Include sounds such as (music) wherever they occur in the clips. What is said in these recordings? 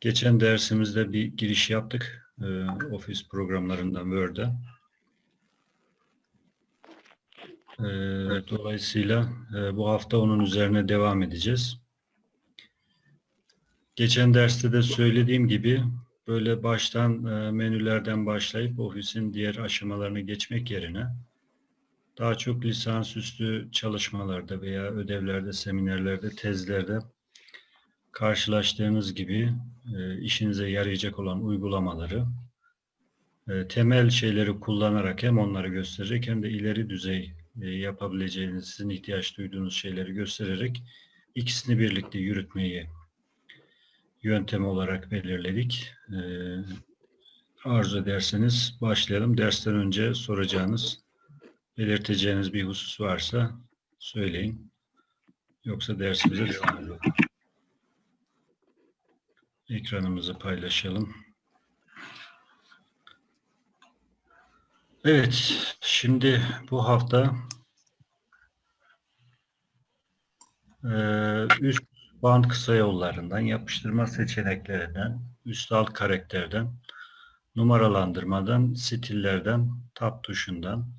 Geçen dersimizde bir giriş yaptık. E, Office programlarından Word'e. E, dolayısıyla e, bu hafta onun üzerine devam edeceğiz. Geçen derste de söylediğim gibi böyle baştan e, menülerden başlayıp Office'in diğer aşamalarını geçmek yerine daha çok lisansüstü çalışmalarda veya ödevlerde, seminerlerde, tezlerde karşılaştığınız gibi e, işinize yarayacak olan uygulamaları e, temel şeyleri kullanarak hem onları gösterecek hem de ileri düzey e, yapabileceğiniz, sizin ihtiyaç duyduğunuz şeyleri göstererek ikisini birlikte yürütmeyi yöntem olarak belirledik. E, arzu ederseniz başlayalım. Dersten önce soracağınız, belirteceğiniz bir husus varsa söyleyin. Yoksa dersimize devam edelim. Ekranımızı paylaşalım. Evet, şimdi bu hafta e, üst band kısa yollarından, yapıştırma seçeneklerinden, üst alt karakterden, numaralandırmadan, stillerden, tab tuşundan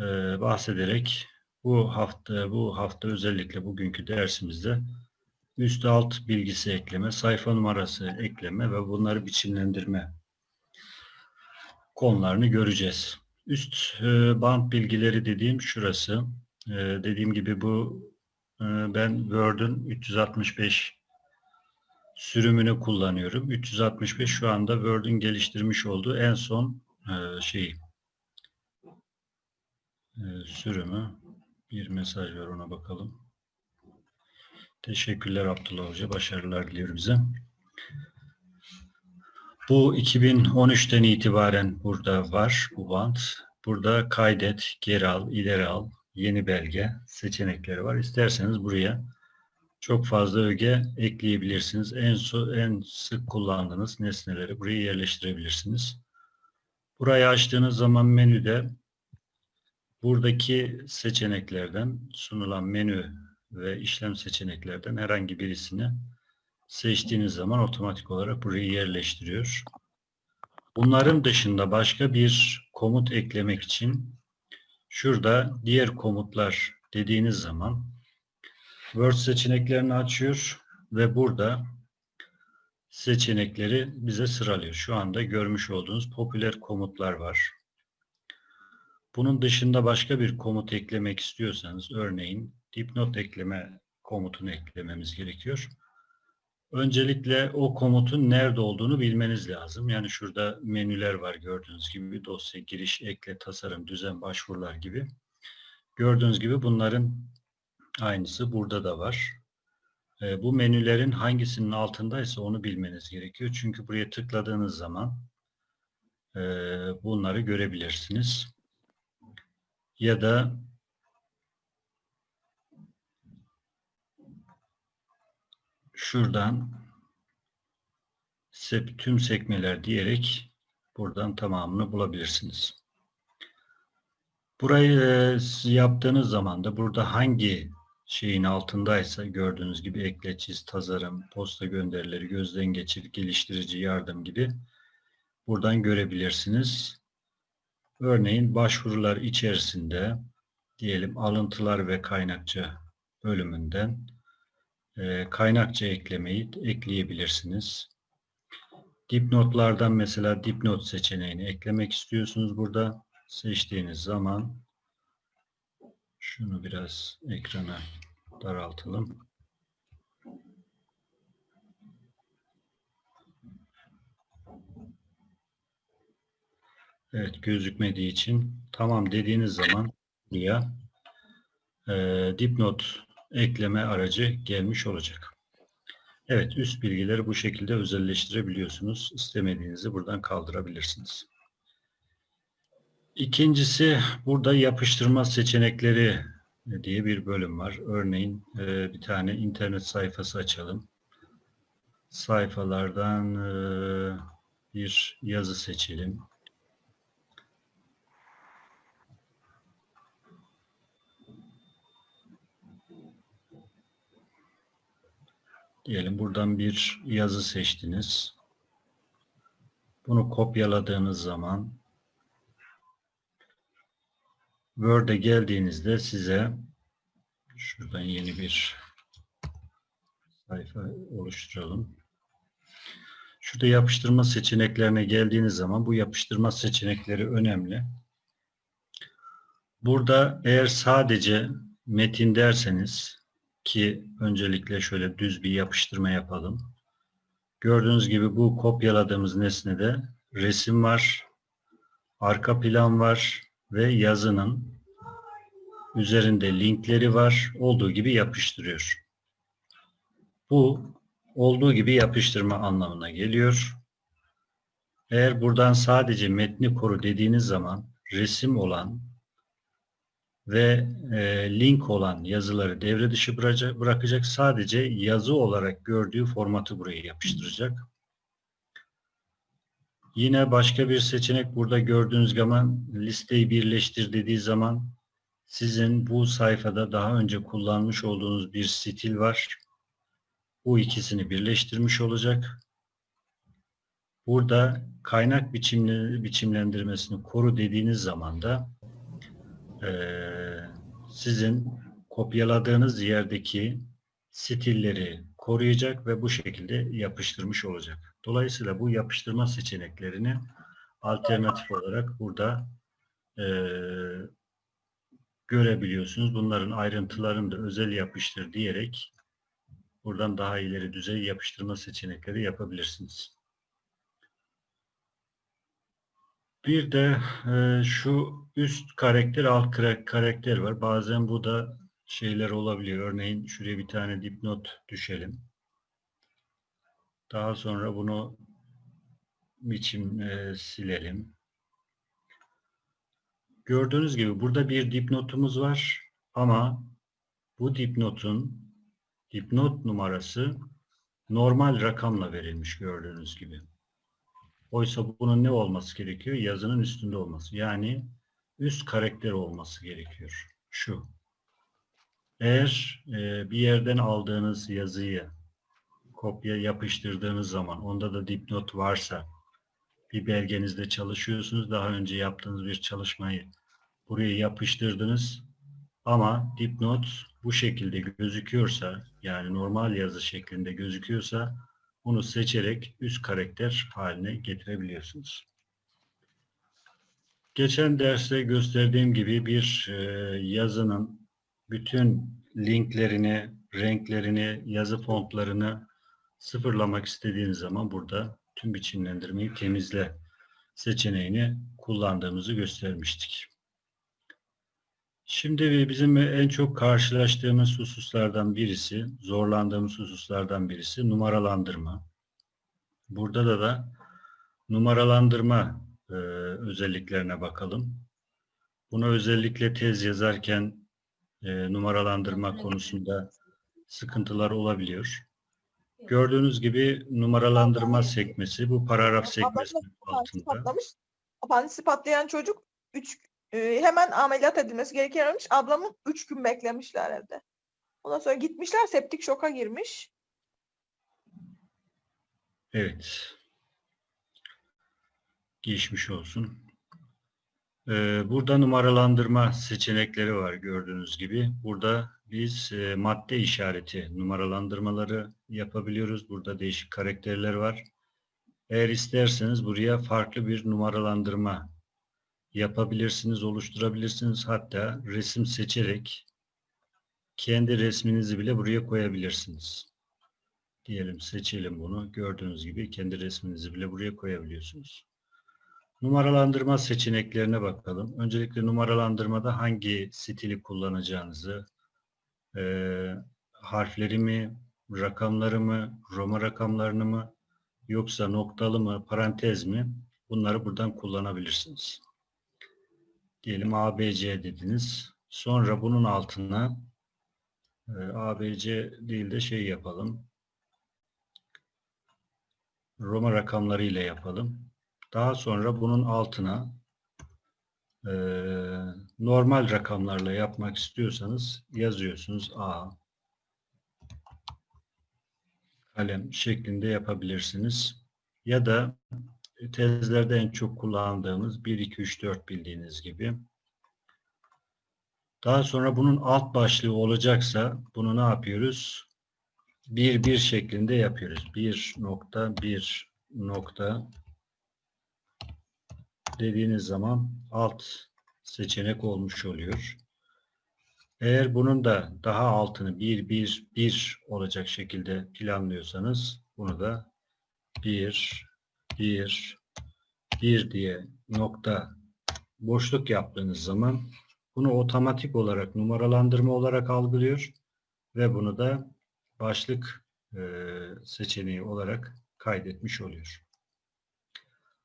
e, bahsederek bu hafta bu hafta özellikle bugünkü dersimizde üst alt bilgisi ekleme, sayfa numarası ekleme ve bunları biçimlendirme konularını göreceğiz. Üst e, band bilgileri dediğim şurası. E, dediğim gibi bu e, ben Word'ün 365 sürümünü kullanıyorum. 365 şu anda Word'ün geliştirmiş olduğu en son e, şeyi e, sürümü. Bir mesaj var ona bakalım. Teşekkürler Abdullah Hoca. Başarılar diliyorum bize. Bu 2013'ten itibaren burada var bu band. Burada kaydet, geri al, ileri al, yeni belge seçenekleri var. İsterseniz buraya çok fazla öge ekleyebilirsiniz. En, so en sık kullandığınız nesneleri buraya yerleştirebilirsiniz. Burayı açtığınız zaman menüde buradaki seçeneklerden sunulan menü ve işlem seçeneklerden herhangi birisini seçtiğiniz zaman otomatik olarak burayı yerleştiriyor. Bunların dışında başka bir komut eklemek için şurada diğer komutlar dediğiniz zaman Word seçeneklerini açıyor ve burada seçenekleri bize sıralıyor. Şu anda görmüş olduğunuz popüler komutlar var. Bunun dışında başka bir komut eklemek istiyorsanız örneğin dipnot ekleme komutunu eklememiz gerekiyor. Öncelikle o komutun nerede olduğunu bilmeniz lazım. Yani şurada menüler var gördüğünüz gibi dosya, giriş, ekle, tasarım, düzen, başvurular gibi. Gördüğünüz gibi bunların aynısı burada da var. E, bu menülerin hangisinin altındaysa onu bilmeniz gerekiyor. Çünkü buraya tıkladığınız zaman e, bunları görebilirsiniz. Ya da şuradan tüm sekmeler diyerek buradan tamamını bulabilirsiniz. Burayı e, yaptığınız zaman da burada hangi şeyin altındaysa gördüğünüz gibi ekle, çiz, tasarım, posta gönderileri, gözden geçir, geliştirici yardım gibi buradan görebilirsiniz. Örneğin başvurular içerisinde diyelim alıntılar ve kaynakça bölümünden e, kaynakça eklemeyi ekleyebilirsiniz. Dipnotlardan mesela dipnot seçeneğini eklemek istiyorsunuz burada. Seçtiğiniz zaman şunu biraz ekrana daraltalım. Evet gözükmediği için tamam dediğiniz zaman buraya e, dipnot ekleme aracı gelmiş olacak. Evet, üst bilgileri bu şekilde özelleştirebiliyorsunuz. İstemediğinizi buradan kaldırabilirsiniz. İkincisi, burada yapıştırma seçenekleri diye bir bölüm var. Örneğin e, bir tane internet sayfası açalım. Sayfalardan e, bir yazı seçelim. Diyelim buradan bir yazı seçtiniz. Bunu kopyaladığınız zaman Word'e geldiğinizde size şuradan yeni bir sayfa oluşturalım. Şurada yapıştırma seçeneklerine geldiğiniz zaman bu yapıştırma seçenekleri önemli. Burada eğer sadece metin derseniz ki öncelikle şöyle düz bir yapıştırma yapalım. Gördüğünüz gibi bu kopyaladığımız nesnede resim var, arka plan var ve yazının üzerinde linkleri var. Olduğu gibi yapıştırıyor. Bu olduğu gibi yapıştırma anlamına geliyor. Eğer buradan sadece metni koru dediğiniz zaman resim olan ve e, link olan yazıları devre dışı bırakacak. Sadece yazı olarak gördüğü formatı buraya yapıştıracak. Yine başka bir seçenek burada gördüğünüz zaman listeyi birleştir dediği zaman sizin bu sayfada daha önce kullanmış olduğunuz bir stil var. Bu ikisini birleştirmiş olacak. Burada kaynak biçimlendirmesini koru dediğiniz zaman da ee, sizin kopyaladığınız yerdeki stilleri koruyacak ve bu şekilde yapıştırmış olacak. Dolayısıyla bu yapıştırma seçeneklerini alternatif olarak burada e, görebiliyorsunuz. Bunların ayrıntılarını da özel yapıştır diyerek buradan daha ileri düzey yapıştırma seçenekleri yapabilirsiniz. Bir de e, şu üst karakter, alt karakter var. Bazen bu da şeyler olabiliyor. Örneğin şuraya bir tane dipnot düşelim. Daha sonra bunu biçim e, silelim. Gördüğünüz gibi burada bir dipnotumuz var ama bu dipnotun dipnot numarası normal rakamla verilmiş gördüğünüz gibi. Oysa bunun ne olması gerekiyor? Yazının üstünde olması. Yani üst karakter olması gerekiyor. Şu. Eğer e, bir yerden aldığınız yazıyı kopya yapıştırdığınız zaman onda da dipnot varsa bir belgenizde çalışıyorsunuz. Daha önce yaptığınız bir çalışmayı buraya yapıştırdınız. Ama dipnot bu şekilde gözüküyorsa yani normal yazı şeklinde gözüküyorsa bunu seçerek üst karakter haline getirebiliyorsunuz. Geçen derste gösterdiğim gibi bir e, yazının bütün linklerini, renklerini, yazı fontlarını sıfırlamak istediğiniz zaman burada tüm biçimlendirmeyi temizle seçeneğini kullandığımızı göstermiştik. Şimdi bizim en çok karşılaştığımız hususlardan birisi, zorlandığımız hususlardan birisi numaralandırma. Burada da da numaralandırma e, özelliklerine bakalım. Bunu özellikle tez yazarken e, numaralandırma konusunda sıkıntılar olabiliyor. Gördüğünüz gibi numaralandırma sekmesi, bu paragraf sekmesi altında. Patlamış. Apandisi patlayan çocuk 3 e, hemen ameliyat edilmesi gerekiyormuş. Ablamın 3 gün beklemişler evde. Ondan sonra gitmişler septik şoka girmiş. Evet. Geçmiş olsun. Ee, burada numaralandırma seçenekleri var gördüğünüz gibi. Burada biz e, madde işareti numaralandırmaları yapabiliyoruz. Burada değişik karakterler var. Eğer isterseniz buraya farklı bir numaralandırma yapabilirsiniz, oluşturabilirsiniz. Hatta resim seçerek kendi resminizi bile buraya koyabilirsiniz. Diyelim seçelim bunu. Gördüğünüz gibi kendi resminizi bile buraya koyabiliyorsunuz. Numaralandırma seçeneklerine bakalım. Öncelikle numaralandırmada hangi stili kullanacağınızı, e, harfleri mi, rakamları mı, Roma rakamlarını mı, yoksa noktalı mı, parantez mi bunları buradan kullanabilirsiniz. Diyelim ABC dediniz. Sonra bunun altına e, ABC değil de şey yapalım. Roma rakamları ile yapalım. Daha sonra bunun altına e, normal rakamlarla yapmak istiyorsanız yazıyorsunuz A kalem şeklinde yapabilirsiniz. Ya da tezlerde en çok kullandığımız 1, 2, 3, 4 bildiğiniz gibi. Daha sonra bunun alt başlığı olacaksa bunu ne yapıyoruz? 1, 1 şeklinde yapıyoruz. 1 nokta 1 nokta dediğiniz zaman alt seçenek olmuş oluyor. Eğer bunun da daha altını 1, 1, 1 olacak şekilde planlıyorsanız bunu da 1, 1, 1 diye nokta boşluk yaptığınız zaman bunu otomatik olarak numaralandırma olarak algılıyor ve bunu da başlık e, seçeneği olarak kaydetmiş oluyor.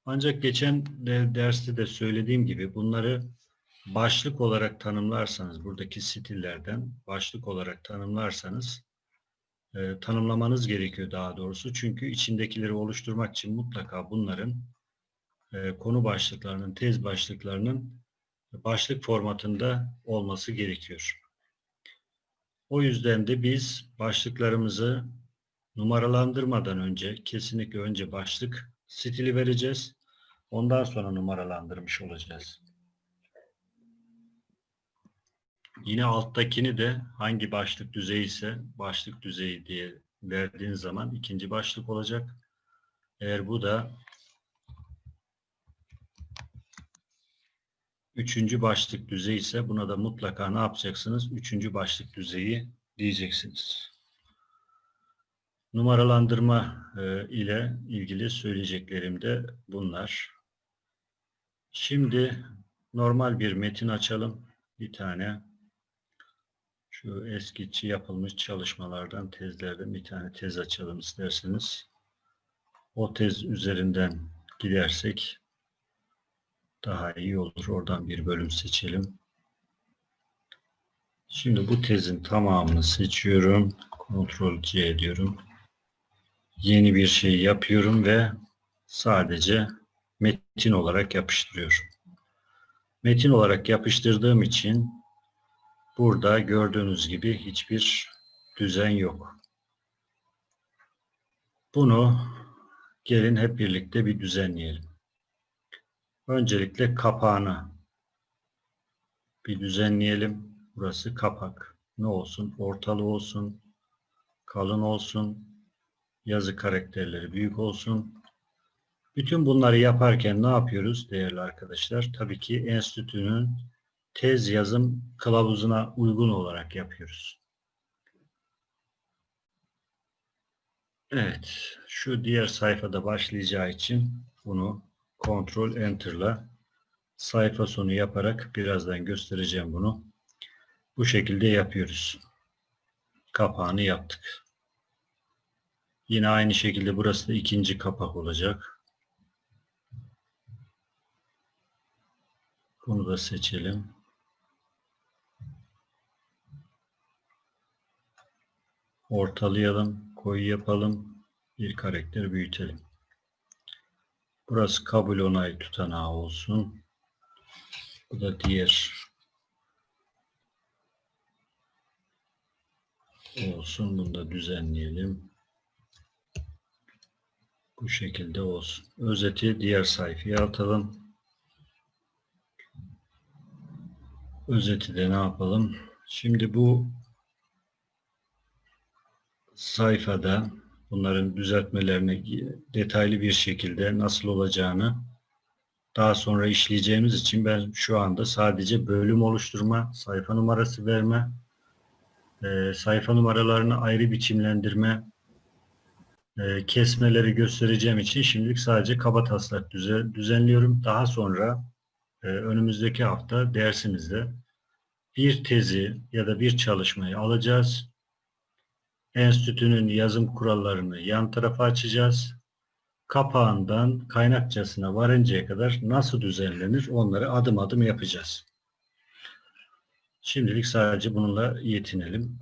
Ancak geçen de, derste de söylediğim gibi bunları başlık olarak tanımlarsanız buradaki stillerden başlık olarak tanımlarsanız e, tanımlamanız gerekiyor daha doğrusu. Çünkü içindekileri oluşturmak için mutlaka bunların e, konu başlıklarının, tez başlıklarının başlık formatında olması gerekiyor. O yüzden de biz başlıklarımızı numaralandırmadan önce kesinlikle önce başlık stili vereceğiz. Ondan sonra numaralandırmış olacağız. Yine alttakini de hangi başlık düzeyi ise başlık düzeyi diye verdiğin zaman ikinci başlık olacak. Eğer bu da üçüncü başlık düzeyi ise buna da mutlaka ne yapacaksınız? Üçüncü başlık düzeyi diyeceksiniz. Numaralandırma e, ile ilgili söyleyeceklerim de bunlar. Şimdi normal bir metin açalım. Bir tane şu eskici yapılmış çalışmalardan, tezlerden bir tane tez açalım isterseniz. O tez üzerinden gidersek daha iyi olur. Oradan bir bölüm seçelim. Şimdi bu tezin tamamını seçiyorum. Ctrl C diyorum. Yeni bir şey yapıyorum ve sadece metin olarak yapıştırıyorum. Metin olarak yapıştırdığım için burada gördüğünüz gibi hiçbir düzen yok. Bunu gelin hep birlikte bir düzenleyelim. Öncelikle kapağını bir düzenleyelim. Burası kapak. Ne olsun? Ortalı olsun. Kalın olsun. Yazı karakterleri büyük olsun. Bütün bunları yaparken ne yapıyoruz değerli arkadaşlar? Tabii ki enstitünün tez yazım kılavuzuna uygun olarak yapıyoruz. Evet. Şu diğer sayfada başlayacağı için bunu Ctrl Enter'la sayfa sonu yaparak birazdan göstereceğim bunu. Bu şekilde yapıyoruz. Kapağını yaptık. Yine aynı şekilde burası da ikinci kapak olacak. Bunu da seçelim. Ortalayalım, koyu yapalım. Bir karakter büyütelim. Burası kabul onay tutanağı olsun. Bu da diğer olsun. Bunu da düzenleyelim. Bu şekilde olsun. Özeti diğer sayfaya atalım. Özeti de ne yapalım? Şimdi bu sayfada bunların düzeltmelerini detaylı bir şekilde nasıl olacağını daha sonra işleyeceğimiz için ben şu anda sadece bölüm oluşturma, sayfa numarası verme, e, sayfa numaralarını ayrı biçimlendirme, e, kesmeleri göstereceğim için şimdilik sadece kaba taslak düze, düzenliyorum. Daha sonra e, önümüzdeki hafta dersimizde bir tezi ya da bir çalışmayı alacağız enstitünün yazım kurallarını yan tarafa açacağız. Kapağından kaynakçasına varıncaya kadar nasıl düzenlenir onları adım adım yapacağız. Şimdilik sadece bununla yetinelim.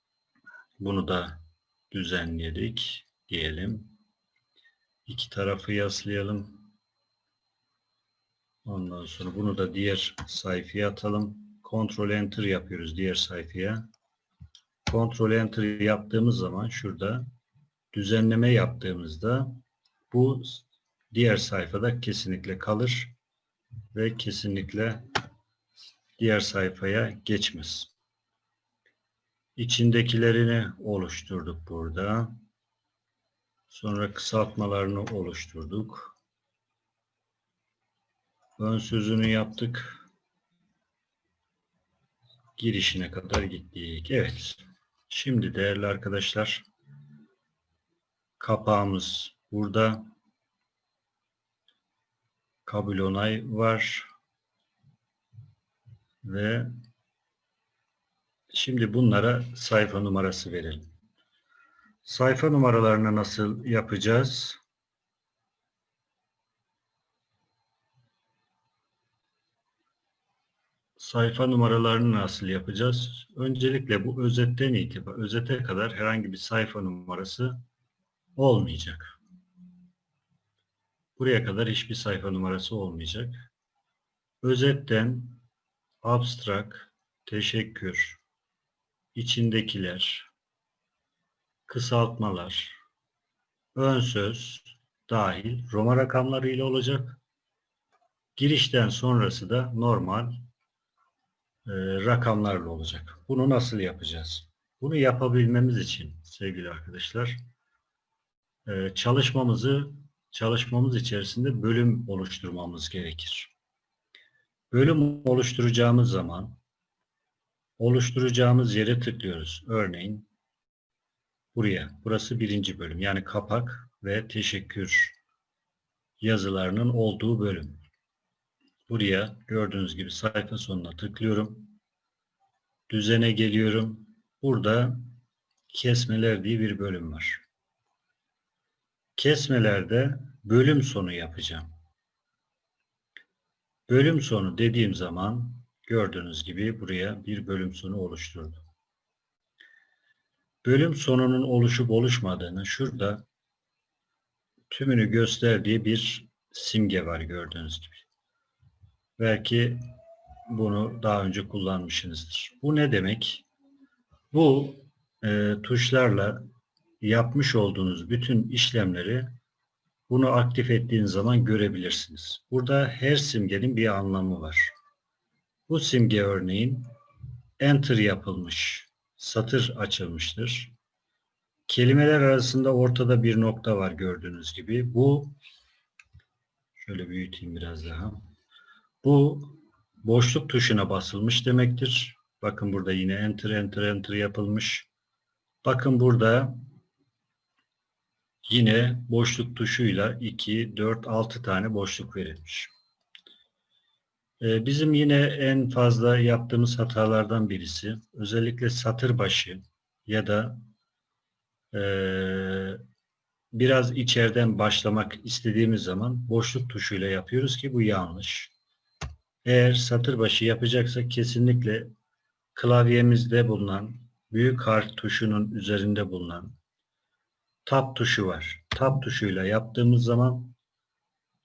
(clears throat) Bunu da düzenledik diyelim. İki tarafı yaslayalım. Ondan sonra bunu da diğer sayfaya atalım. Ctrl Enter yapıyoruz diğer sayfaya. Ctrl Enter yaptığımız zaman şurada düzenleme yaptığımızda bu diğer sayfada kesinlikle kalır ve kesinlikle diğer sayfaya geçmez. İçindekilerini oluşturduk burada. Sonra kısaltmalarını oluşturduk. Ön sözünü yaptık. Girişine kadar gittik. Evet. Şimdi değerli arkadaşlar kapağımız burada. Kabul onay var. Ve şimdi bunlara sayfa numarası verelim. Sayfa numaralarını nasıl yapacağız? Sayfa numaralarını nasıl yapacağız? Öncelikle bu özetten itibaren özete kadar herhangi bir sayfa numarası olmayacak. Buraya kadar hiçbir sayfa numarası olmayacak. Özetten abstract, teşekkür, içindekiler, kısaltmalar, ön söz dahil Roma rakamları ile olacak. Girişten sonrası da normal rakamlarla olacak. Bunu nasıl yapacağız? Bunu yapabilmemiz için sevgili arkadaşlar e, çalışmamızı çalışmamız içerisinde bölüm oluşturmamız gerekir. Bölüm oluşturacağımız zaman oluşturacağımız yere tıklıyoruz. Örneğin buraya. Burası birinci bölüm. Yani kapak ve teşekkür yazılarının olduğu bölüm. Buraya gördüğünüz gibi sayfa sonuna tıklıyorum. Düzene geliyorum. Burada kesmeler diye bir bölüm var. Kesmelerde bölüm sonu yapacağım. Bölüm sonu dediğim zaman gördüğünüz gibi buraya bir bölüm sonu oluşturdum. Bölüm sonunun oluşup oluşmadığını şurada tümünü gösterdiği bir simge var gördüğünüz gibi. Belki bunu daha önce kullanmışsınızdır. Bu ne demek? Bu e, tuşlarla yapmış olduğunuz bütün işlemleri bunu aktif ettiğiniz zaman görebilirsiniz. Burada her simgenin bir anlamı var. Bu simge örneğin enter yapılmış, satır açılmıştır. Kelimeler arasında ortada bir nokta var gördüğünüz gibi. Bu şöyle büyüteyim biraz daha. Bu boşluk tuşuna basılmış demektir. Bakın burada yine enter enter enter yapılmış. Bakın burada yine boşluk tuşuyla 2, 4, 6 tane boşluk verilmiş. Ee, bizim yine en fazla yaptığımız hatalardan birisi özellikle satır başı ya da e, biraz içeriden başlamak istediğimiz zaman boşluk tuşuyla yapıyoruz ki bu yanlış. Eğer satır başı yapacaksak kesinlikle klavyemizde bulunan büyük harf tuşunun üzerinde bulunan tab tuşu var. Tab tuşuyla yaptığımız zaman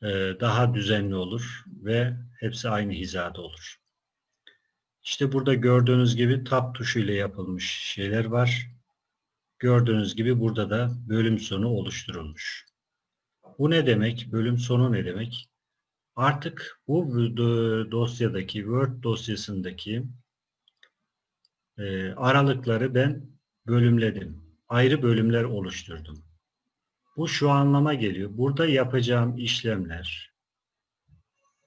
e, daha düzenli olur ve hepsi aynı hizada olur. İşte burada gördüğünüz gibi tab tuşuyla yapılmış şeyler var. Gördüğünüz gibi burada da bölüm sonu oluşturulmuş. Bu ne demek? Bölüm sonu ne demek? Artık bu dosyadaki Word dosyasındaki e, aralıkları ben bölümledim. Ayrı bölümler oluşturdum. Bu şu anlama geliyor. Burada yapacağım işlemler,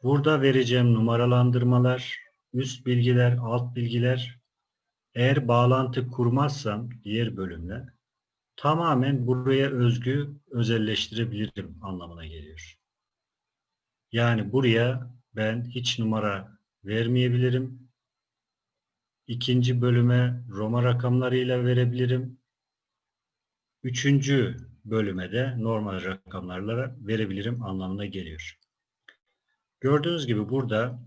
burada vereceğim numaralandırmalar, üst bilgiler, alt bilgiler, eğer bağlantı kurmazsam diğer bölümle tamamen buraya özgü özelleştirebilirim anlamına geliyor. Yani buraya ben hiç numara vermeyebilirim. İkinci bölüme Roma rakamlarıyla verebilirim. Üçüncü bölüme de normal rakamlarla verebilirim anlamına geliyor. Gördüğünüz gibi burada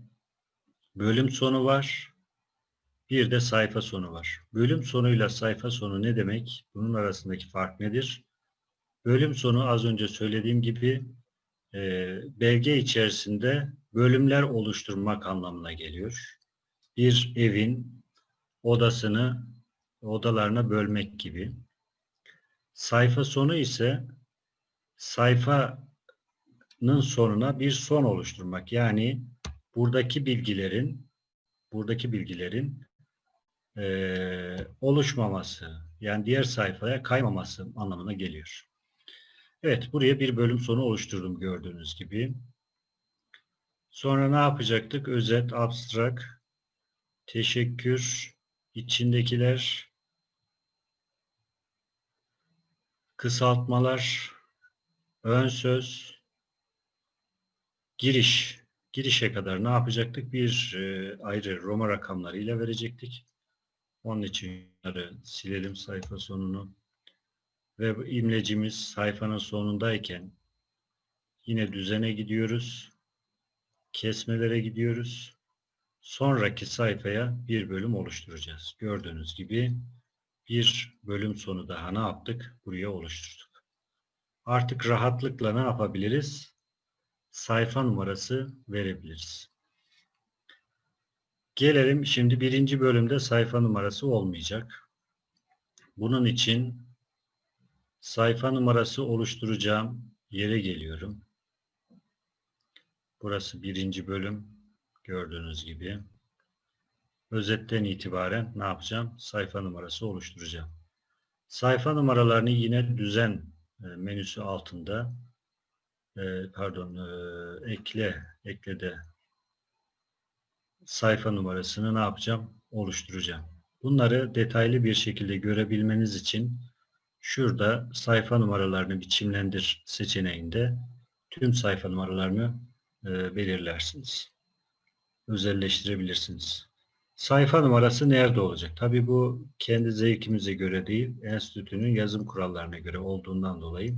bölüm sonu var. Bir de sayfa sonu var. Bölüm sonuyla sayfa sonu ne demek? Bunun arasındaki fark nedir? Bölüm sonu az önce söylediğim gibi belge içerisinde bölümler oluşturmak anlamına geliyor. Bir evin odasını odalarına bölmek gibi. Sayfa sonu ise sayfanın sonuna bir son oluşturmak. Yani buradaki bilgilerin buradaki bilgilerin eee, oluşmaması yani diğer sayfaya kaymaması anlamına geliyor. Evet buraya bir bölüm sonu oluşturdum gördüğünüz gibi. Sonra ne yapacaktık? Özet, abstrak, teşekkür, içindekiler, kısaltmalar, ön söz, giriş. Girişe kadar ne yapacaktık? Bir e, ayrı Roma rakamlarıyla verecektik. Onun için silelim sayfa sonunu. Ve imlecimiz sayfanın sonundayken yine düzene gidiyoruz. Kesmelere gidiyoruz. Sonraki sayfaya bir bölüm oluşturacağız. Gördüğünüz gibi bir bölüm sonu daha ne yaptık? Buraya oluşturduk. Artık rahatlıkla ne yapabiliriz? Sayfa numarası verebiliriz. Gelelim şimdi birinci bölümde sayfa numarası olmayacak. Bunun için sayfa numarası oluşturacağım yere geliyorum. Burası birinci bölüm. Gördüğünüz gibi. Özetten itibaren ne yapacağım? Sayfa numarası oluşturacağım. Sayfa numaralarını yine düzen e, menüsü altında e, pardon e, ekle eklede sayfa numarasını ne yapacağım? Oluşturacağım. Bunları detaylı bir şekilde görebilmeniz için şurada sayfa numaralarını biçimlendir seçeneğinde tüm sayfa numaralarını e, belirlersiniz. Özelleştirebilirsiniz. Sayfa numarası nerede olacak? Tabi bu kendi zevkimize göre değil, enstitünün yazım kurallarına göre olduğundan dolayı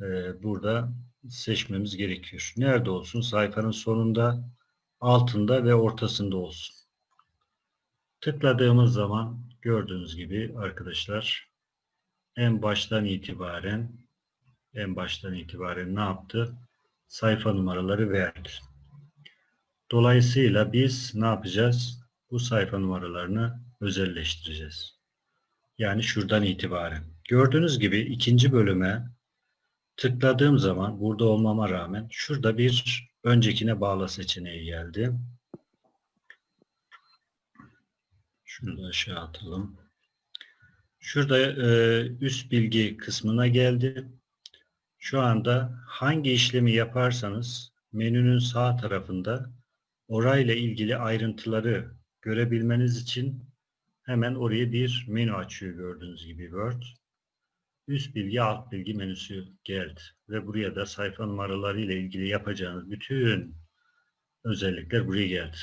e, burada seçmemiz gerekiyor. Nerede olsun? Sayfanın sonunda, altında ve ortasında olsun. Tıkladığımız zaman gördüğünüz gibi arkadaşlar en baştan itibaren en baştan itibaren ne yaptı? Sayfa numaraları verdi. Dolayısıyla biz ne yapacağız? Bu sayfa numaralarını özelleştireceğiz. Yani şuradan itibaren. Gördüğünüz gibi ikinci bölüme tıkladığım zaman burada olmama rağmen şurada bir öncekine bağla seçeneği geldi. Şunu da aşağı atalım. Şurada e, üst bilgi kısmına geldi. Şu anda hangi işlemi yaparsanız menünün sağ tarafında orayla ilgili ayrıntıları görebilmeniz için hemen oraya bir menü açıyor gördüğünüz gibi Word. Üst bilgi, alt bilgi menüsü geldi. Ve buraya da sayfa numaraları ile ilgili yapacağınız bütün özellikler buraya geldi.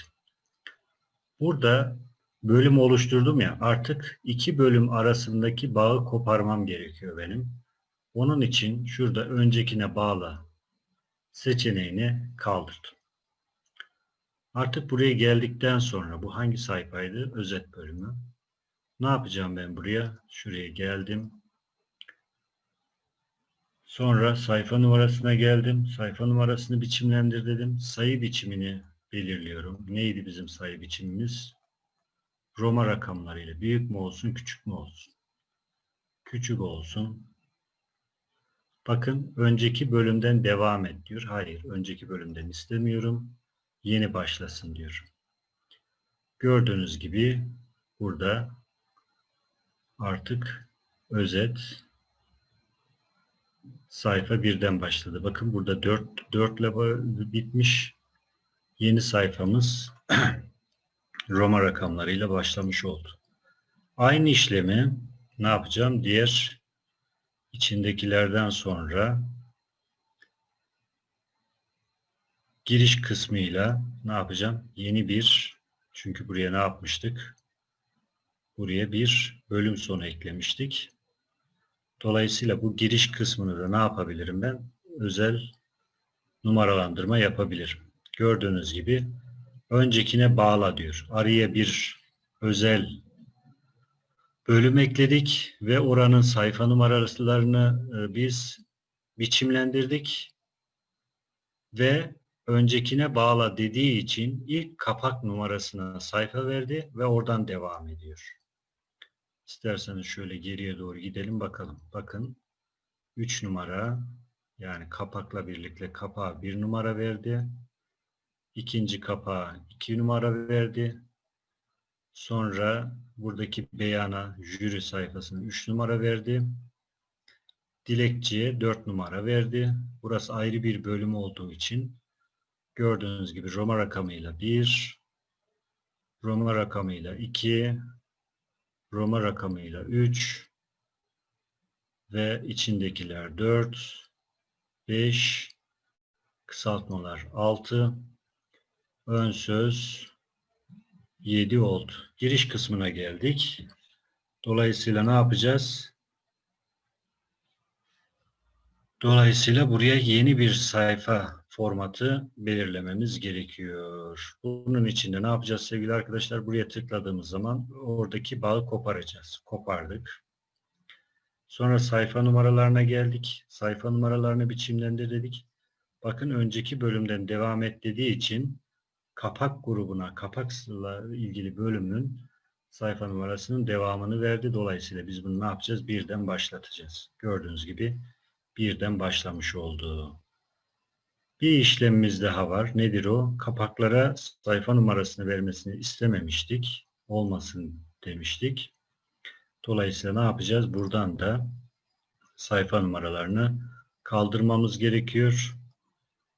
Burada bölüm oluşturdum ya artık iki bölüm arasındaki bağı koparmam gerekiyor benim. Onun için şurada öncekine bağla seçeneğini kaldırdım. Artık buraya geldikten sonra bu hangi sayfaydı? Özet bölümü. Ne yapacağım ben buraya? Şuraya geldim. Sonra sayfa numarasına geldim. Sayfa numarasını biçimlendir dedim. Sayı biçimini belirliyorum. Neydi bizim sayı biçimimiz? Roma rakamlarıyla. Büyük mü olsun, küçük mü olsun? Küçük olsun. Bakın önceki bölümden devam et diyor. Hayır, önceki bölümden istemiyorum. Yeni başlasın diyor. Gördüğünüz gibi burada artık özet sayfa birden başladı. Bakın burada 4, 4 ile bitmiş. Yeni sayfamız (clears throat) Roma rakamlarıyla başlamış oldu. Aynı işlemi ne yapacağım? Diğer içindekilerden sonra giriş kısmıyla ne yapacağım? Yeni bir çünkü buraya ne yapmıştık? Buraya bir bölüm sonu eklemiştik. Dolayısıyla bu giriş kısmını da ne yapabilirim ben? Özel numaralandırma yapabilirim. Gördüğünüz gibi öncekine bağla diyor. Araya bir özel bölüm ekledik ve oranın sayfa numaralarını e, biz biçimlendirdik ve öncekine bağla dediği için ilk kapak numarasına sayfa verdi ve oradan devam ediyor. İsterseniz şöyle geriye doğru gidelim bakalım. Bakın 3 numara yani kapakla birlikte kapağa 1 numara verdi. İkinci kapağa 2 numara verdi. Sonra buradaki beyana jüri sayfasına 3 numara verdi. Dilekçiye 4 numara verdi. Burası ayrı bir bölüm olduğu için gördüğünüz gibi Roma rakamıyla 1, Roma rakamıyla 2, Roma rakamıyla 3 ve içindekiler 4, 5, kısaltmalar 6, ön söz 7 oldu. Giriş kısmına geldik. Dolayısıyla ne yapacağız? Dolayısıyla buraya yeni bir sayfa formatı belirlememiz gerekiyor. Bunun için de ne yapacağız sevgili arkadaşlar? Buraya tıkladığımız zaman oradaki bağı koparacağız. Kopardık. Sonra sayfa numaralarına geldik. Sayfa numaralarını biçimlendir dedik. Bakın önceki bölümden devam et dediği için kapak grubuna, kapakla ilgili bölümün sayfa numarasının devamını verdi. Dolayısıyla biz bunu ne yapacağız? Birden başlatacağız. Gördüğünüz gibi birden başlamış oldu. Bir işlemimiz daha var. Nedir o? Kapaklara sayfa numarasını vermesini istememiştik. Olmasın demiştik. Dolayısıyla ne yapacağız? Buradan da sayfa numaralarını kaldırmamız gerekiyor.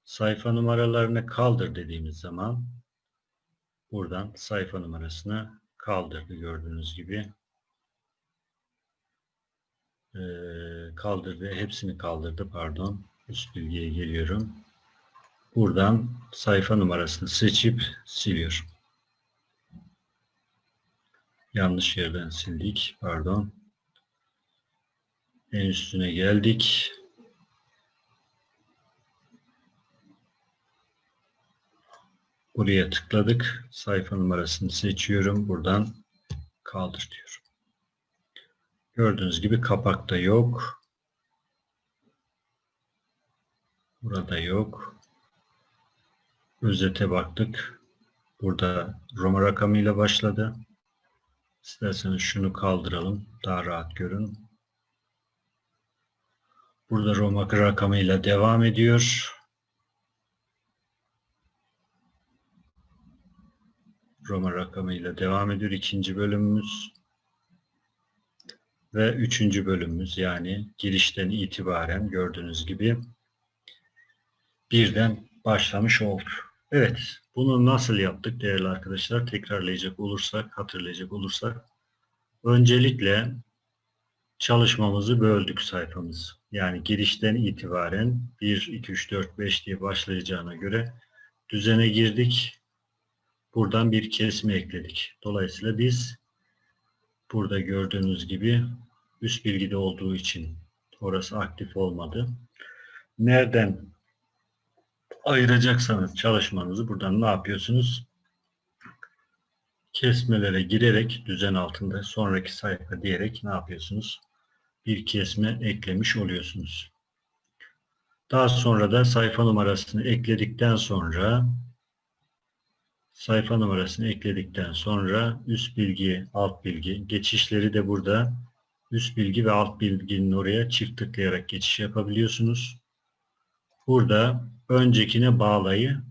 Sayfa numaralarını kaldır dediğimiz zaman buradan sayfa numarasını kaldırdı gördüğünüz gibi. Ee, kaldırdı. Hepsini kaldırdı pardon. Üst bilgiye geliyorum. Buradan sayfa numarasını seçip siliyor. Yanlış yerden sildik. Pardon. En üstüne geldik. Buraya tıkladık. Sayfa numarasını seçiyorum. Buradan kaldır diyorum. Gördüğünüz gibi kapakta yok. Burada yok. Özete baktık. Burada Roma rakamıyla başladı. İsterseniz şunu kaldıralım. Daha rahat görün. Burada Roma rakamıyla devam ediyor. Roma rakamıyla devam ediyor. ikinci bölümümüz. Ve üçüncü bölümümüz yani girişten itibaren gördüğünüz gibi birden başlamış olduk. Evet, bunu nasıl yaptık değerli arkadaşlar? Tekrarlayacak olursak, hatırlayacak olursak. Öncelikle çalışmamızı böldük sayfamız. Yani girişten itibaren 1, 2, 3, 4, 5 diye başlayacağına göre düzene girdik. Buradan bir kesme ekledik. Dolayısıyla biz burada gördüğünüz gibi üst bilgide olduğu için orası aktif olmadı. Nereden ayıracaksanız çalışmanızı buradan ne yapıyorsunuz? Kesmelere girerek düzen altında sonraki sayfa diyerek ne yapıyorsunuz? Bir kesme eklemiş oluyorsunuz. Daha sonra da sayfa numarasını ekledikten sonra sayfa numarasını ekledikten sonra üst bilgi, alt bilgi, geçişleri de burada üst bilgi ve alt bilginin oraya çift tıklayarak geçiş yapabiliyorsunuz. Burada öncekine bağlayı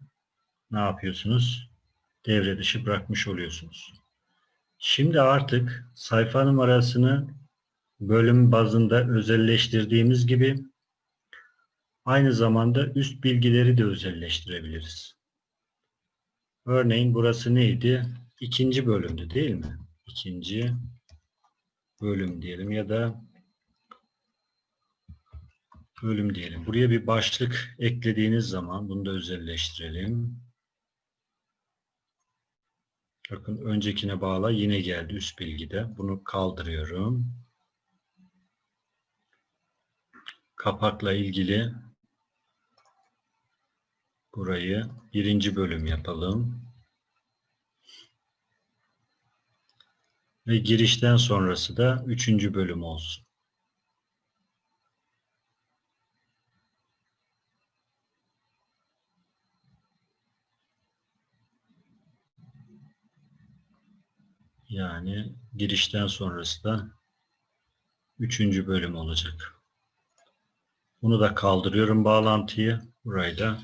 ne yapıyorsunuz? Devre dışı bırakmış oluyorsunuz. Şimdi artık sayfa numarasını bölüm bazında özelleştirdiğimiz gibi aynı zamanda üst bilgileri de özelleştirebiliriz. Örneğin burası neydi? İkinci bölümdü değil mi? İkinci bölüm diyelim ya da bölüm diyelim. Buraya bir başlık eklediğiniz zaman bunu da özelleştirelim. Bakın öncekine bağla yine geldi üst bilgide. Bunu kaldırıyorum. Kapakla ilgili burayı birinci bölüm yapalım. Ve girişten sonrası da üçüncü bölüm olsun. Yani girişten sonrası da üçüncü bölüm olacak. Bunu da kaldırıyorum bağlantıyı. Burayı da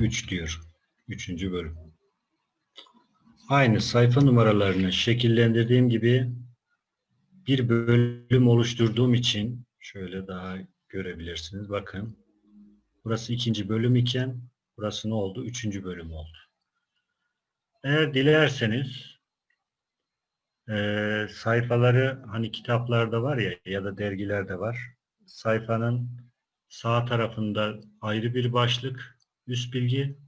3 diyor. Üçüncü bölüm. Aynı sayfa numaralarını şekillendirdiğim gibi bir bölüm oluşturduğum için şöyle daha görebilirsiniz. Bakın. Burası ikinci bölüm iken burası ne oldu? Üçüncü bölüm oldu. Eğer dilerseniz eee, sayfaları hani kitaplarda var ya ya da dergilerde var. Sayfanın sağ tarafında ayrı bir başlık, üst bilgi,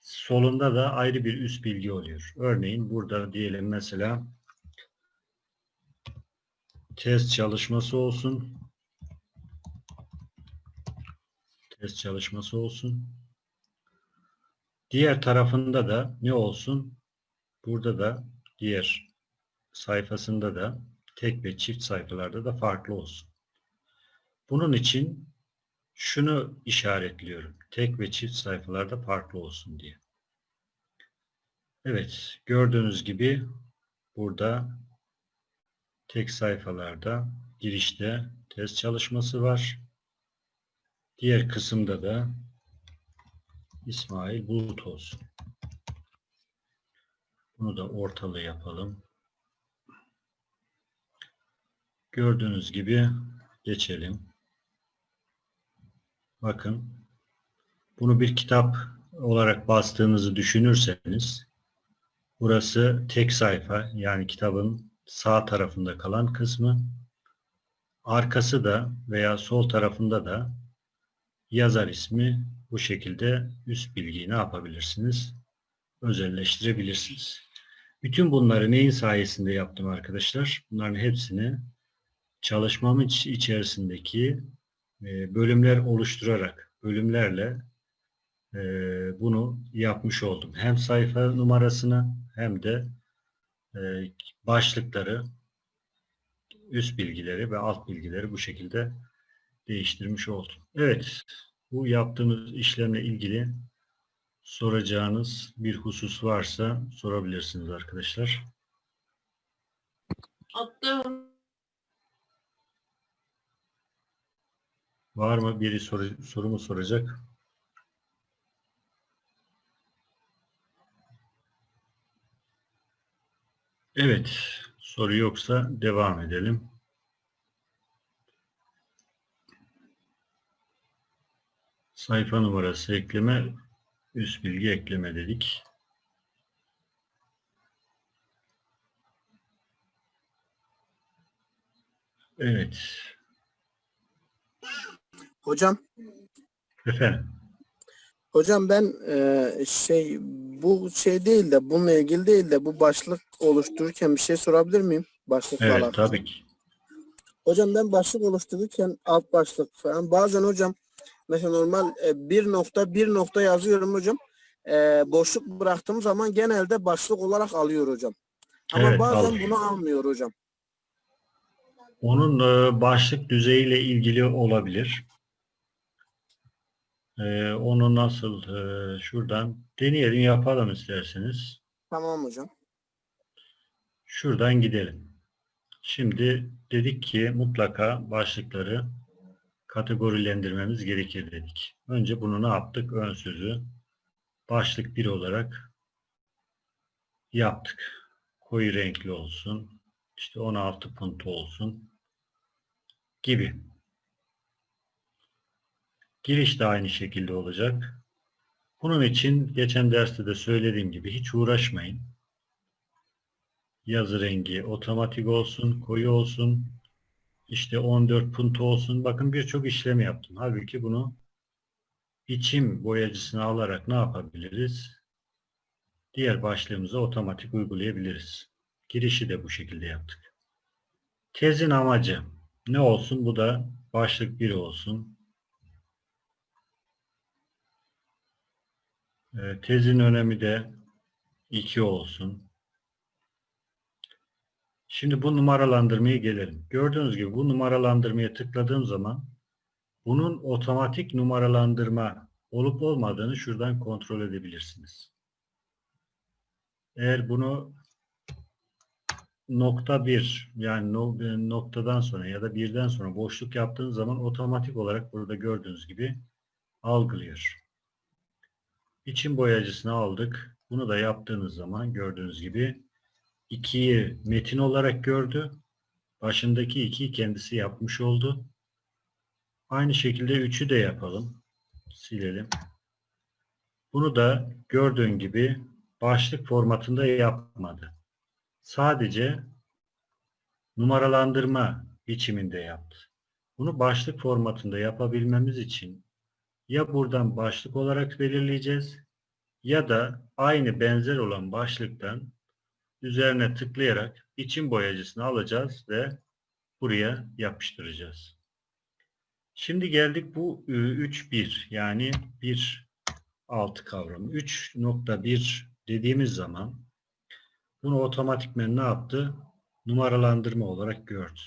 solunda da ayrı bir üst bilgi oluyor. Örneğin burada diyelim mesela test çalışması olsun. Test çalışması olsun. Diğer tarafında da ne olsun? Burada da diğer sayfasında da tek ve çift sayfalarda da farklı olsun. Bunun için şunu işaretliyorum. Tek ve çift sayfalarda farklı olsun diye. Evet, gördüğünüz gibi burada tek sayfalarda girişte test çalışması var. Diğer kısımda da İsmail Bulut olsun. Bunu da ortalı yapalım. Gördüğünüz gibi geçelim. Bakın bunu bir kitap olarak bastığınızı düşünürseniz burası tek sayfa yani kitabın sağ tarafında kalan kısmı arkası da veya sol tarafında da yazar ismi bu şekilde üst bilgiyi ne yapabilirsiniz? Özelleştirebilirsiniz. Bütün bunları neyin sayesinde yaptım arkadaşlar? Bunların hepsini çalışmamın iç- içerisindeki e, bölümler oluşturarak, bölümlerle e, bunu yapmış oldum. Hem sayfa numarasını hem de e, başlıkları, üst bilgileri ve alt bilgileri bu şekilde değiştirmiş oldum. Evet, bu yaptığımız işlemle ilgili soracağınız bir husus varsa sorabilirsiniz arkadaşlar. Attım. Var mı biri soru, sorumu soracak? Evet, soru yoksa devam edelim. Sayfa numarası ekleme, üst bilgi ekleme dedik. Evet, Hocam, efendim. Hocam ben e, şey bu şey değil de bununla ilgili değil de bu başlık oluştururken bir şey sorabilir miyim? Başlıkla Evet, alakalı. tabii ki. Hocam ben başlık oluştururken alt başlık falan bazen hocam mesela normal e, bir nokta bir nokta yazıyorum hocam. E, boşluk bıraktığım zaman genelde başlık olarak alıyor hocam. Ama Evet, bazen alıyor. bunu almıyor hocam. Onun e, başlık düzeyiyle ilgili olabilir. E, onu nasıl e, şuradan deneyelim yapalım isterseniz. Tamam hocam. Şuradan gidelim. Şimdi dedik ki mutlaka başlıkları kategorilendirmemiz gerekir dedik. Önce bunu ne yaptık? Ön sözü başlık 1 olarak yaptık. Koyu renkli olsun. İşte 16 puntu olsun gibi. Giriş de aynı şekilde olacak. Bunun için geçen derste de söylediğim gibi hiç uğraşmayın. Yazı rengi otomatik olsun, koyu olsun. İşte 14 puntu olsun. Bakın birçok işlem yaptım. Halbuki bunu biçim boyacısını alarak ne yapabiliriz? Diğer başlığımıza otomatik uygulayabiliriz. Girişi de bu şekilde yaptık. Tezin amacı ne olsun? Bu da başlık 1 olsun. Ee, Tezin önemi de 2 olsun. Şimdi bu numaralandırmaya gelelim. Gördüğünüz gibi bu numaralandırmaya tıkladığım zaman bunun otomatik numaralandırma olup olmadığını şuradan kontrol edebilirsiniz. Eğer bunu nokta bir yani e, noktadan sonra ya da birden sonra boşluk yaptığınız zaman otomatik olarak burada gördüğünüz gibi algılıyor. İçin boyacısını aldık. Bunu da yaptığınız zaman gördüğünüz gibi 2'yi metin olarak gördü. Başındaki 2'yi kendisi yapmış oldu. Aynı şekilde 3'ü de yapalım. Silelim. Bunu da gördüğün gibi başlık formatında yapmadı. Sadece numaralandırma biçiminde yaptı. Bunu başlık formatında yapabilmemiz için ya buradan başlık olarak belirleyeceğiz ya da aynı benzer olan başlıktan üzerine tıklayarak için boyacısını alacağız ve buraya yapıştıracağız. Şimdi geldik bu 3.1 yani bir alt kavramı. 3.1 dediğimiz zaman bunu otomatikmen ne yaptı? Numaralandırma olarak gördü.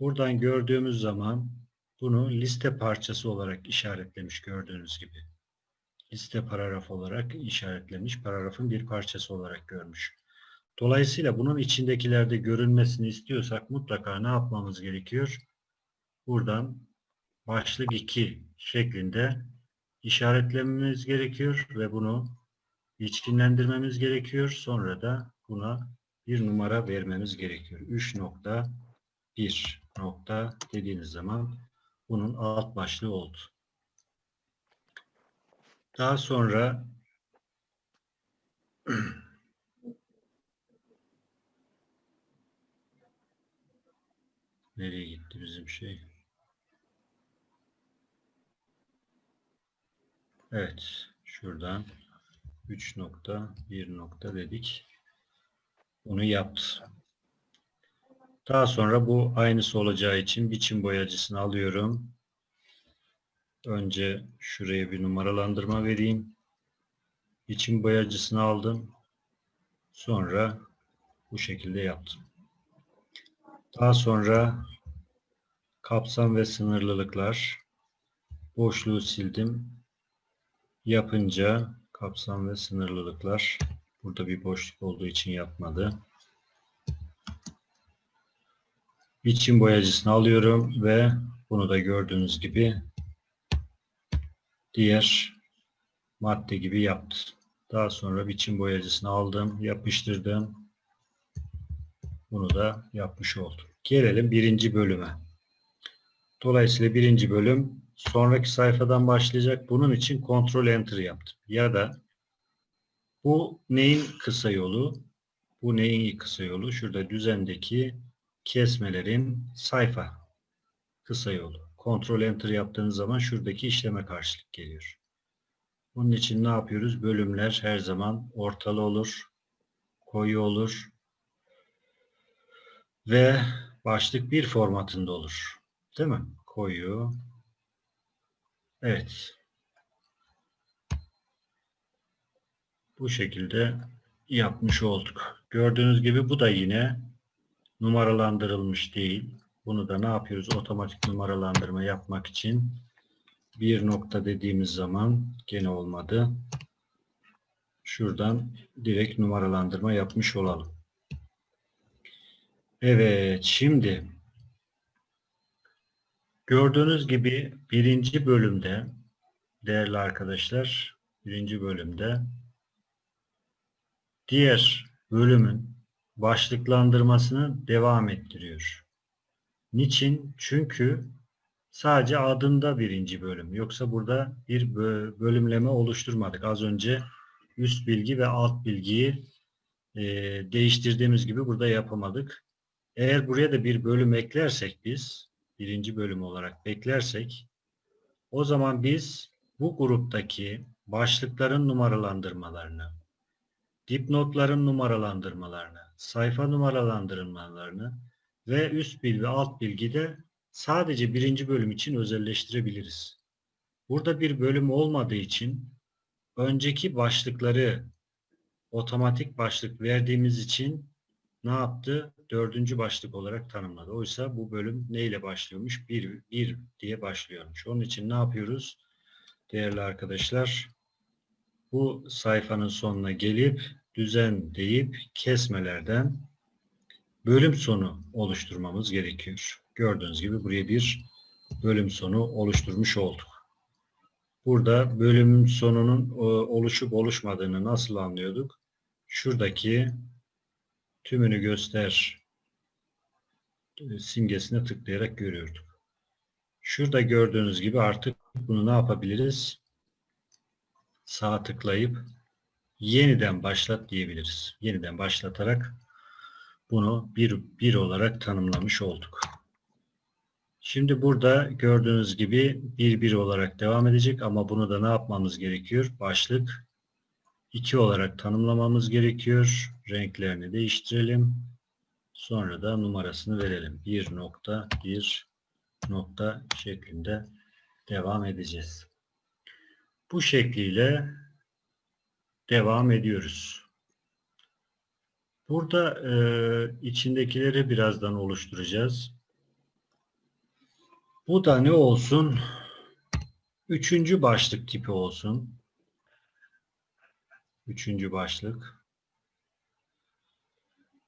Buradan gördüğümüz zaman bunu liste parçası olarak işaretlemiş gördüğünüz gibi. Liste paragraf olarak işaretlemiş, paragrafın bir parçası olarak görmüş. Dolayısıyla bunun içindekilerde görünmesini istiyorsak mutlaka ne yapmamız gerekiyor? Buradan başlık 2 şeklinde işaretlememiz gerekiyor ve bunu içkinlendirmemiz gerekiyor. Sonra da buna bir numara vermemiz gerekiyor. 3.1 nokta dediğiniz zaman bunun alt başlığı oldu. Daha sonra (clears throat) nereye gitti bizim şey? Evet, şuradan 3 nokta, 1 nokta dedik. Bunu yaptı. Daha sonra bu aynısı olacağı için biçim boyacısını alıyorum. Önce şuraya bir numaralandırma vereyim. Biçim boyacısını aldım. Sonra bu şekilde yaptım. Daha sonra kapsam ve sınırlılıklar boşluğu sildim. Yapınca kapsam ve sınırlılıklar burada bir boşluk olduğu için yapmadı. Biçim boyacısını alıyorum ve bunu da gördüğünüz gibi diğer madde gibi yaptı. Daha sonra biçim boyacısını aldım, yapıştırdım. Bunu da yapmış oldum. Gelelim birinci bölüme. Dolayısıyla birinci bölüm sonraki sayfadan başlayacak. Bunun için kontrol enter yaptım. Ya da bu neyin kısa yolu? Bu neyin kısa yolu? Şurada düzendeki kesmelerin sayfa kısa yolu. Kontrol enter yaptığınız zaman şuradaki işleme karşılık geliyor. Bunun için ne yapıyoruz? Bölümler her zaman ortalı olur, koyu olur ve başlık bir formatında olur. Değil mi? Koyu. Evet. Bu şekilde yapmış olduk. Gördüğünüz gibi bu da yine numaralandırılmış değil. Bunu da ne yapıyoruz? Otomatik numaralandırma yapmak için bir nokta dediğimiz zaman gene olmadı. Şuradan direkt numaralandırma yapmış olalım. Evet, şimdi gördüğünüz gibi birinci bölümde değerli arkadaşlar, birinci bölümde diğer bölümün başlıklandırmasını devam ettiriyor. Niçin? Çünkü sadece adında birinci bölüm. Yoksa burada bir bölümleme oluşturmadık. Az önce üst bilgi ve alt bilgiyi e, değiştirdiğimiz gibi burada yapamadık. Eğer buraya da bir bölüm eklersek biz, birinci bölüm olarak beklersek, o zaman biz bu gruptaki başlıkların numaralandırmalarını, dipnotların numaralandırmalarını, sayfa numaralandırmalarını ve üst bilgi ve alt bilgi de sadece birinci bölüm için özelleştirebiliriz. Burada bir bölüm olmadığı için önceki başlıkları otomatik başlık verdiğimiz için ne yaptı? Dördüncü başlık olarak tanımladı. Oysa bu bölüm neyle başlıyormuş? Bir, bir diye başlıyormuş. Onun için ne yapıyoruz? Değerli arkadaşlar, bu sayfanın sonuna gelip düzen deyip kesmelerden bölüm sonu oluşturmamız gerekiyor. Gördüğünüz gibi buraya bir bölüm sonu oluşturmuş olduk. Burada bölümün sonunun e, oluşup oluşmadığını nasıl anlıyorduk? Şuradaki tümünü göster e, simgesine tıklayarak görüyorduk. Şurada gördüğünüz gibi artık bunu ne yapabiliriz? Sağ tıklayıp yeniden başlat diyebiliriz. Yeniden başlatarak bunu bir, bir olarak tanımlamış olduk. Şimdi burada gördüğünüz gibi bir bir olarak devam edecek ama bunu da ne yapmamız gerekiyor? Başlık 2 olarak tanımlamamız gerekiyor. Renklerini değiştirelim. Sonra da numarasını verelim. 1 nokta 1 nokta şeklinde devam edeceğiz. Bu şekliyle devam ediyoruz. Burada e, içindekileri birazdan oluşturacağız. Bu da ne olsun? Üçüncü başlık tipi olsun. Üçüncü başlık.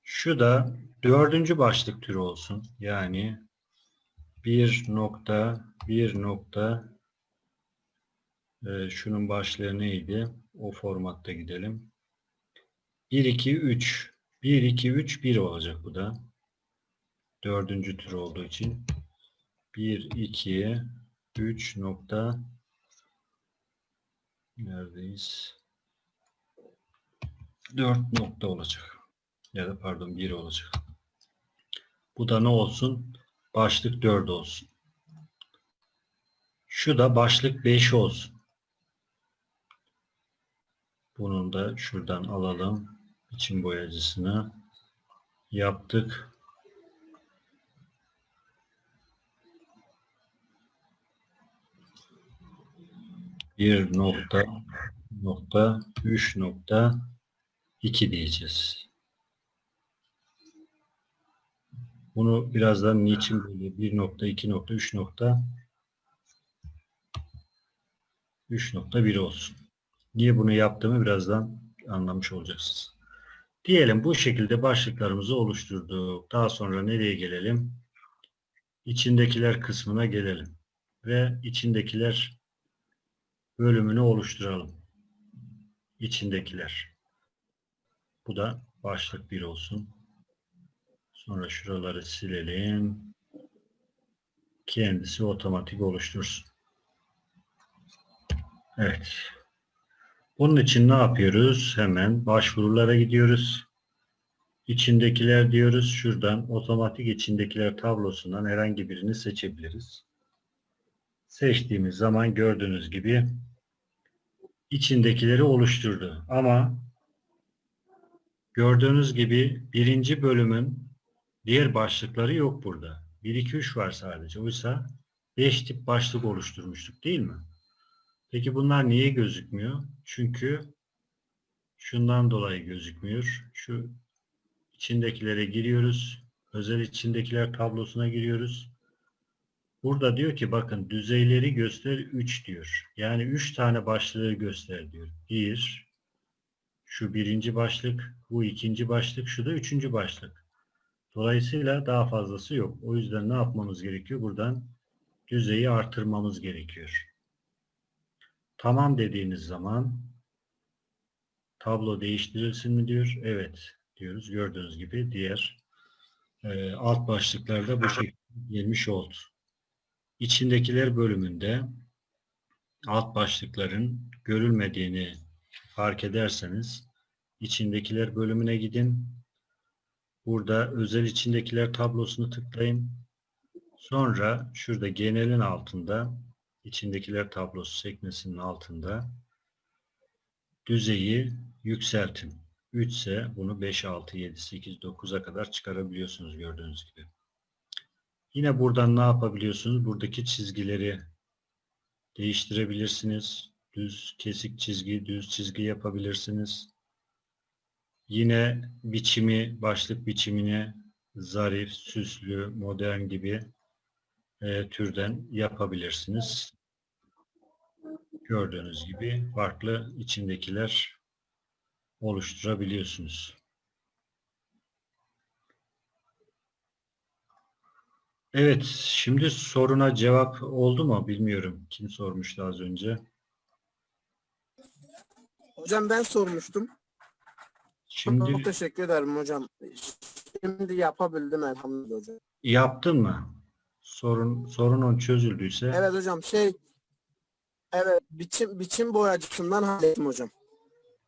Şu da dördüncü başlık türü olsun. Yani bir nokta, bir nokta e, şunun başlığı neydi? O formatta gidelim. 1, 2, 3. 1, 2, 3, 1 olacak bu da. Dördüncü tür olduğu için. 1, 2, 3 nokta neredeyiz? 4 nokta olacak. Ya da pardon 1 olacak. Bu da ne olsun? Başlık 4 olsun. Şu da başlık 5 olsun. Bunun da şuradan alalım. İçin boyacısını yaptık. Bir nokta nokta üç nokta iki diyeceğiz. Bunu birazdan niçin böyle bir nokta iki nokta üç nokta üç nokta bir olsun. Niye bunu yaptığımı birazdan anlamış olacaksınız. Diyelim bu şekilde başlıklarımızı oluşturduk. Daha sonra nereye gelelim? İçindekiler kısmına gelelim. Ve içindekiler bölümünü oluşturalım. İçindekiler. Bu da başlık 1 olsun. Sonra şuraları silelim. Kendisi otomatik oluştursun. Evet. Bunun için ne yapıyoruz? Hemen başvurulara gidiyoruz. İçindekiler diyoruz. Şuradan otomatik içindekiler tablosundan herhangi birini seçebiliriz. Seçtiğimiz zaman gördüğünüz gibi içindekileri oluşturdu. Ama gördüğünüz gibi birinci bölümün diğer başlıkları yok burada. 1, 2, 3 var sadece. Oysa 5 tip başlık oluşturmuştuk değil mi? Peki bunlar niye gözükmüyor? Çünkü şundan dolayı gözükmüyor. Şu içindekilere giriyoruz. Özel içindekiler tablosuna giriyoruz. Burada diyor ki bakın düzeyleri göster 3 diyor. Yani 3 tane başlığı göster diyor. 1 şu birinci başlık, bu ikinci başlık, şu da üçüncü başlık. Dolayısıyla daha fazlası yok. O yüzden ne yapmamız gerekiyor? Buradan düzeyi artırmamız gerekiyor. Tamam dediğiniz zaman tablo değiştirilsin mi diyor. Evet diyoruz. Gördüğünüz gibi diğer e, alt başlıklarda bu şekilde gelmiş oldu. İçindekiler bölümünde alt başlıkların görülmediğini fark ederseniz içindekiler bölümüne gidin. Burada özel içindekiler tablosunu tıklayın. Sonra şurada genelin altında içindekiler tablosu sekmesinin altında düzeyi yükseltin. 3 ise bunu 5, 6, 7, 8, 9'a kadar çıkarabiliyorsunuz gördüğünüz gibi. Yine buradan ne yapabiliyorsunuz? Buradaki çizgileri değiştirebilirsiniz. Düz, kesik çizgi, düz çizgi yapabilirsiniz. Yine biçimi, başlık biçimini zarif, süslü, modern gibi e, türden yapabilirsiniz. Gördüğünüz gibi farklı içindekiler oluşturabiliyorsunuz. Evet, şimdi soruna cevap oldu mu bilmiyorum. Kim sormuştu az önce? Hocam ben sormuştum. Şimdi Çok teşekkür ederim hocam. Şimdi yapabildim elhamdülillah hocam. yaptın mı? Sorun sorunun çözüldüyse Evet hocam şey evet biçim biçim boyacısından hallettim hocam.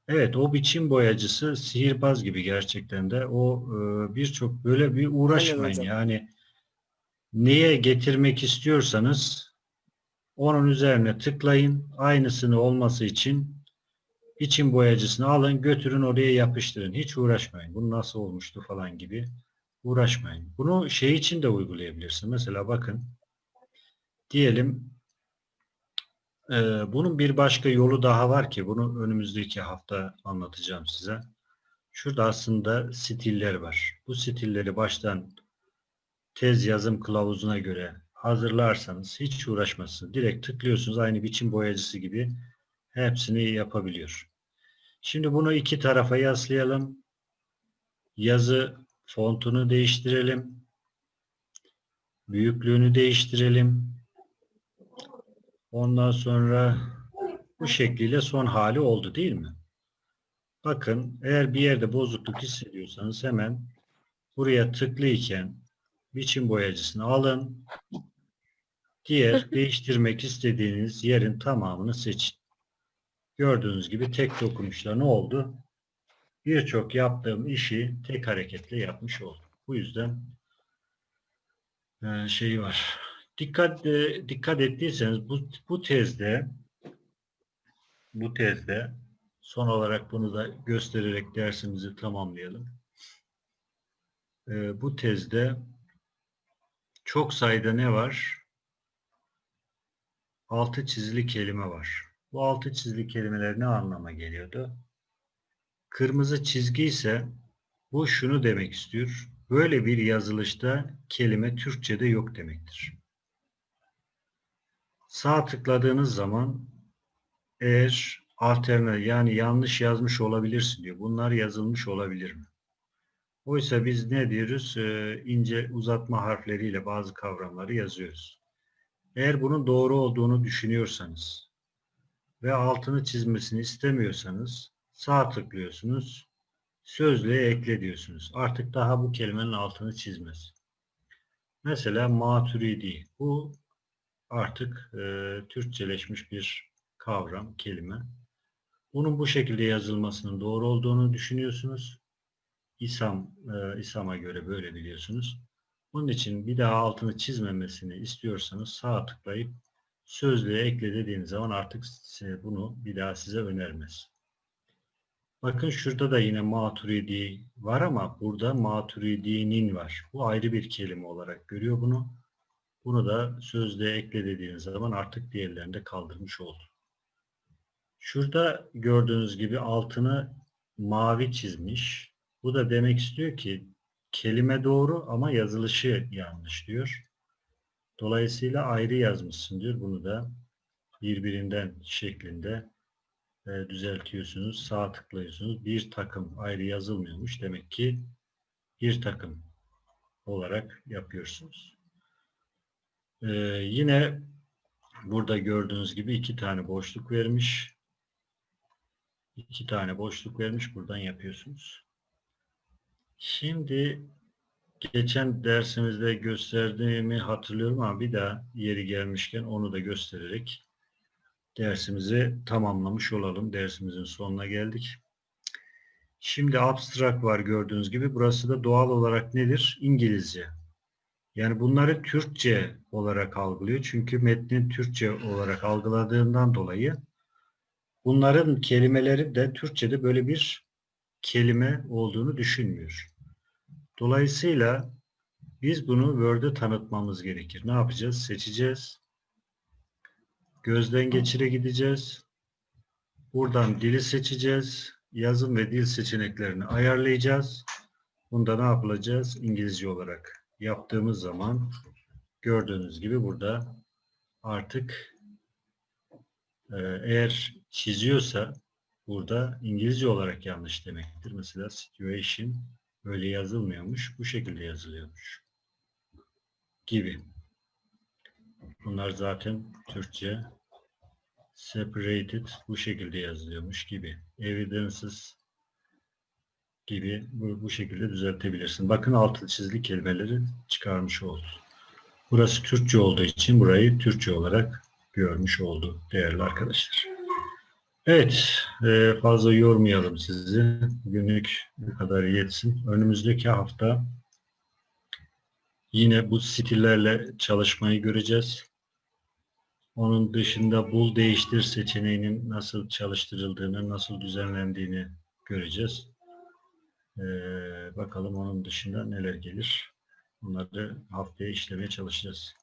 Evet, o biçim boyacısı sihirbaz gibi gerçekten de. O e, birçok böyle bir uğraşmayın. hocam. Yani neye getirmek istiyorsanız onun üzerine tıklayın. Aynısını olması için biçim boyacısını alın, götürün oraya yapıştırın. Hiç uğraşmayın. Bu nasıl olmuştu falan gibi uğraşmayın. Bunu şey için de uygulayabilirsin. Mesela bakın diyelim ee, bunun bir başka yolu daha var ki bunu önümüzdeki hafta anlatacağım size. Şurada aslında stiller var. Bu stilleri baştan tez yazım kılavuzuna göre hazırlarsanız hiç uğraşmazsınız. Direkt tıklıyorsunuz aynı biçim boyacısı gibi hepsini yapabiliyor. Şimdi bunu iki tarafa yaslayalım. Yazı fontunu değiştirelim. Büyüklüğünü değiştirelim. Ondan sonra bu şekliyle son hali oldu değil mi? Bakın eğer bir yerde bozukluk hissediyorsanız hemen buraya tıklıyken biçim boyacısını alın. Diğer (laughs) değiştirmek istediğiniz yerin tamamını seçin. Gördüğünüz gibi tek dokunuşla ne oldu? Birçok yaptığım işi tek hareketle yapmış oldum. Bu yüzden e, şeyi var. Dikkat e, dikkat ettiyseniz bu bu tezde bu tezde son olarak bunu da göstererek dersimizi tamamlayalım. E, bu tezde çok sayıda ne var? Altı çizili kelime var. Bu altı çizili kelimeler ne anlama geliyordu? Kırmızı çizgi ise bu şunu demek istiyor. Böyle bir yazılışta kelime Türkçe'de yok demektir. Sağ tıkladığınız zaman eğer alternatif yani yanlış yazmış olabilirsin diyor. Bunlar yazılmış olabilir mi? Oysa biz ne diyoruz? Ee, ince uzatma harfleriyle bazı kavramları yazıyoruz. Eğer bunun doğru olduğunu düşünüyorsanız ve altını çizmesini istemiyorsanız sağ tıklıyorsunuz. Sözlüğe ekle diyorsunuz. Artık daha bu kelimenin altını çizmez. Mesela maturidi. Bu artık e, Türkçeleşmiş bir kavram, kelime. Bunun bu şekilde yazılmasının doğru olduğunu düşünüyorsunuz. İsam, e, İsam'a göre böyle biliyorsunuz. Bunun için bir daha altını çizmemesini istiyorsanız sağ tıklayıp sözlüğe ekle dediğiniz zaman artık bunu bir daha size önermez. Bakın şurada da yine maturidi var ama burada maturidinin var. Bu ayrı bir kelime olarak görüyor bunu. Bunu da sözlüğe ekle dediğiniz zaman artık diğerlerini de kaldırmış oldu. Şurada gördüğünüz gibi altını mavi çizmiş. Bu da demek istiyor ki kelime doğru ama yazılışı yanlış diyor. Dolayısıyla ayrı yazmışsın diyor. Bunu da birbirinden şeklinde e, düzeltiyorsunuz. Sağ tıklıyorsunuz. Bir takım ayrı yazılmıyormuş. Demek ki bir takım olarak yapıyorsunuz. Ee, yine burada gördüğünüz gibi iki tane boşluk vermiş. İki tane boşluk vermiş. Buradan yapıyorsunuz. Şimdi geçen dersimizde gösterdiğimi hatırlıyorum ama bir daha yeri gelmişken onu da göstererek dersimizi tamamlamış olalım. Dersimizin sonuna geldik. Şimdi abstract var gördüğünüz gibi. Burası da doğal olarak nedir? İngilizce. Yani bunları Türkçe olarak algılıyor. Çünkü metnin Türkçe olarak algıladığından dolayı bunların kelimeleri de Türkçe'de böyle bir kelime olduğunu düşünmüyor. Dolayısıyla biz bunu Word'e tanıtmamız gerekir. Ne yapacağız? Seçeceğiz. Gözden geçire gideceğiz. Buradan dili seçeceğiz. Yazım ve dil seçeneklerini ayarlayacağız. Bunda ne yapılacağız? İngilizce olarak yaptığımız zaman gördüğünüz gibi burada artık e, eğer çiziyorsa burada İngilizce olarak yanlış demektir. Mesela situation öyle yazılmıyormuş. Bu şekilde yazılıyormuş. gibi. Bunlar zaten Türkçe separated bu şekilde yazılıyormuş gibi. Evidences gibi bu, bu şekilde düzeltebilirsin. Bakın altı çizili kelimeleri çıkarmış oldu. Burası Türkçe olduğu için burayı Türkçe olarak görmüş oldu değerli arkadaşlar. Evet, e, fazla yormayalım sizi. Günlük bu kadar yetsin. Önümüzdeki hafta yine bu stillerle çalışmayı göreceğiz. Onun dışında bul değiştir seçeneğinin nasıl çalıştırıldığını, nasıl düzenlendiğini göreceğiz. Ee, bakalım onun dışında neler gelir. Bunları haftaya işlemeye çalışacağız.